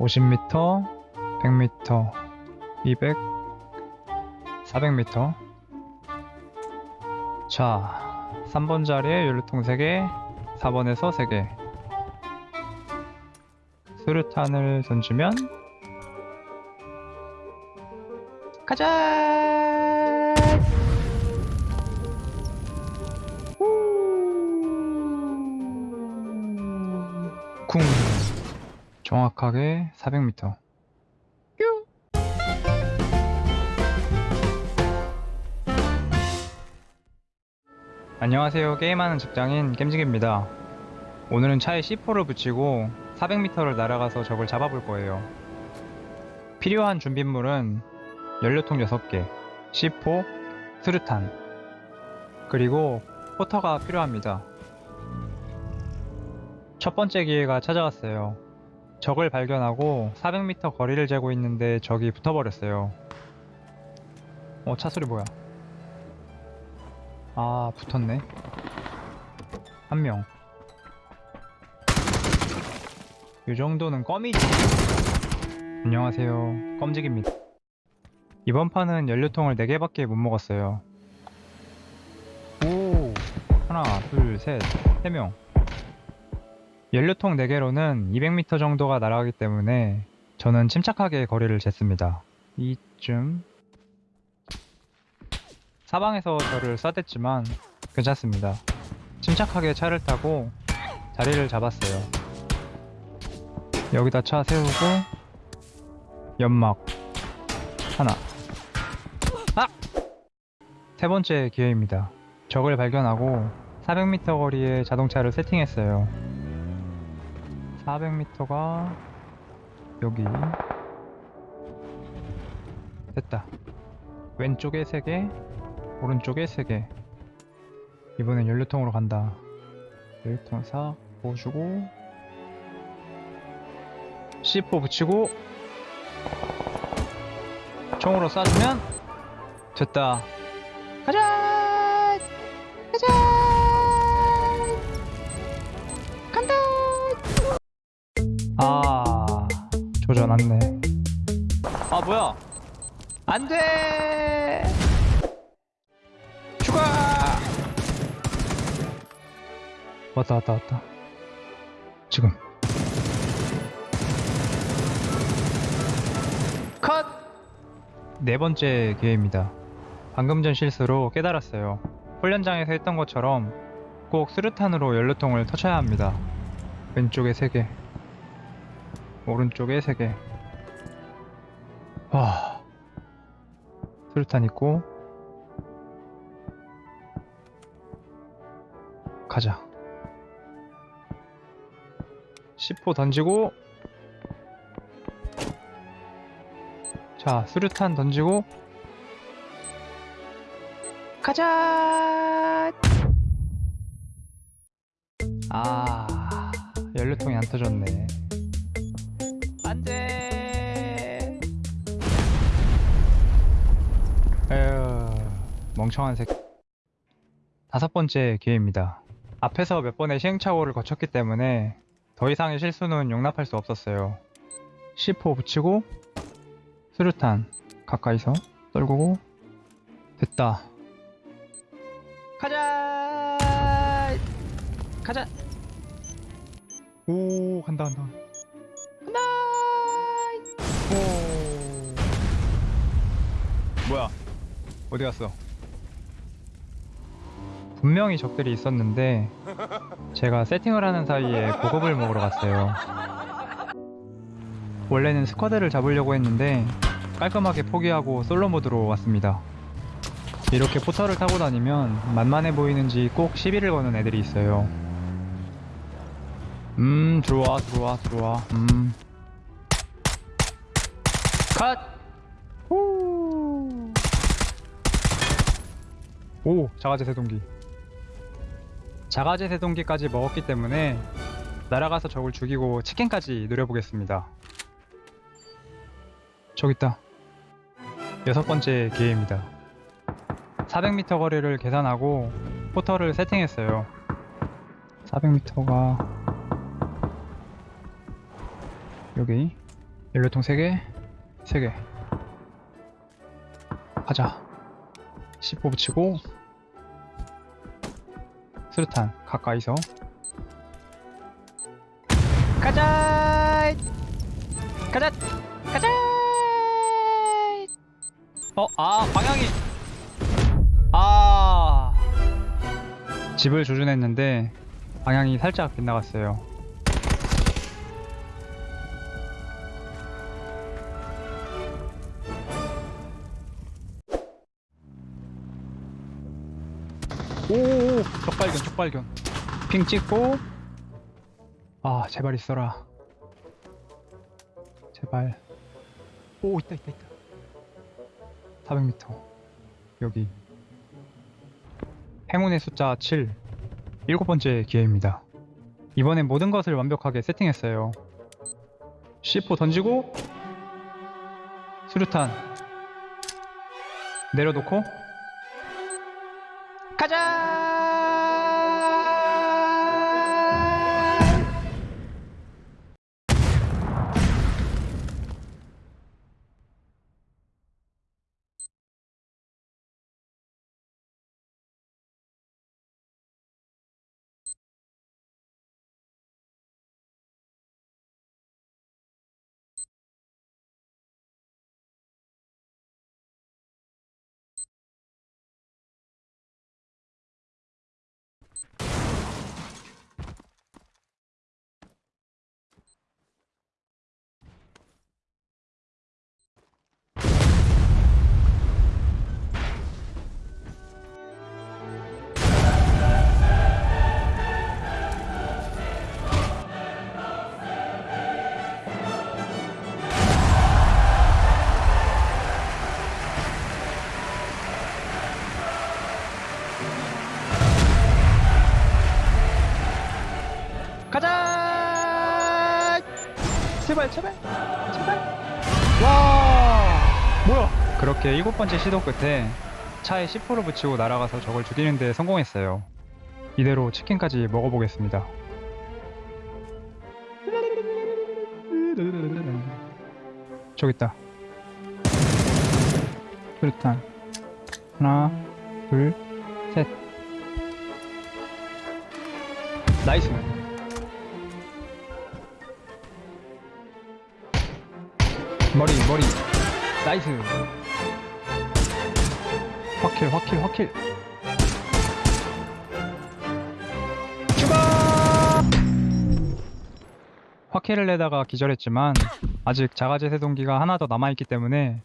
50m, 100m, 200, 400m. 자, 3번 자리에 연료통 3개, 4번에서 3개. 수류탄을 던지면 가자! 쿵 정확하게 400m 안녕하세요. 게임하는 직장인 겜직입니다. 오늘은 차에 C4를 붙이고 400m를 날아가서 적을 잡아볼 거예요. 필요한 준비물은 연료통 6개 C4, 수류탄 그리고 포터가 필요합니다. 첫 번째 기회가 찾아왔어요. 적을 발견하고 400m 거리를 재고 있는데 적이 붙어버렸어요. 어, 차 소리 뭐야? 아, 붙었네. 한 명. 이 정도는 껌이지. 안녕하세요. 껌직입니다. 이번 판은 연료통을 4개밖에 못 먹었어요. 오, 하나, 둘, 셋, 세 명. 연료통 4개로는 200m 정도가 날아가기 때문에 저는 침착하게 거리를 쟀습니다. 이쯤 사방에서 저를 쏴댔지만 괜찮습니다. 침착하게 차를 타고 자리를 잡았어요. 여기다 차 세우고 연막 하나 아! 세 번째 기회입니다. 적을 발견하고 400m 거리에 자동차를 세팅했어요. 400m가 여기. 됐다. 왼쪽에 3개 오른쪽에 3개. 이번엔 연료통으로 간다. 연료통 싹 부어주고. C4 붙이고. 총으로 쏴주면 됐다. 가자 안네. 아 뭐야? 안돼! 추가! 왔다 왔다 왔다. 지금. 컷! 네 번째 기회입니다. 방금 전 실수로 깨달았어요. 훈련장에서 했던 것처럼 꼭 수류탄으로 연료통을 터쳐야 합니다. 왼쪽에 3개 오른쪽에 3개. 와. 수류탄 있고. 가자. 10호 던지고. 자 수류탄 던지고. 가자! 아 연료통이 안 터졌네 안돼. 에휴 멍청한 새끼. 다섯 번째 기회입니다. 앞에서 몇 번의 시행착오를 거쳤기 때문에 더 이상의 실수는 용납할 수 없었어요. C4 붙이고 수류탄 가까이서 떨구고 됐다. 가자! 가자! 오 간다 간다 오 뭐야? 어디 갔어? 분명히 적들이 있었는데 제가 세팅을 하는 사이에 보급을 먹으러 갔어요. 원래는 스쿼드를 잡으려고 했는데 깔끔하게 포기하고 솔로 모드로 왔습니다. 이렇게 포터를 타고 다니면 만만해 보이는지 꼭 시비를 거는 애들이 있어요. 음 들어와 들어와 들어와. 음 컷! 후! 오 자가제 세동기. 자가제 세동기까지 먹었기 때문에 날아가서 적을 죽이고 치킨까지 노려보겠습니다. 저기 있다. 여섯 번째 기회입니다. 400m 거리를 계산하고 포터를 세팅했어요. 400m가 여기. 연료통 3개 3개. 가자. 10호 붙이고. 수류탄 가까이서. 가자! 가자! 가자! 어 아 방향이. 아. 집을 조준했는데 방향이 살짝 빗나갔어요 오오오. 적발견 적발견. 핑 찍고. 아 제발 있어라. 제발. 오 있다 있다 있다. 400m 여기. 행운의 숫자 7 일곱 번째 기회입니다. 이번엔 모든 것을 완벽하게 세팅했어요. C4 던지고. 수류탄. 내려놓고 가자! 가자! 제발, 제발, 제발. 와! 뭐야? 그렇게 일곱 번째 시도 끝에 차에 C4를 붙이고 날아가서 적을 죽이는 데 성공했어요. 이대로 치킨까지 먹어보겠습니다. 저기 있다. 수류탄. 하나, 둘, 셋. nice. 머리 머리. nice. 확킬 확킬 확킬. 추가! 확킬을 내다가 기절했지만 아직 자가 제세동기가 하나 더 남아있기 때문에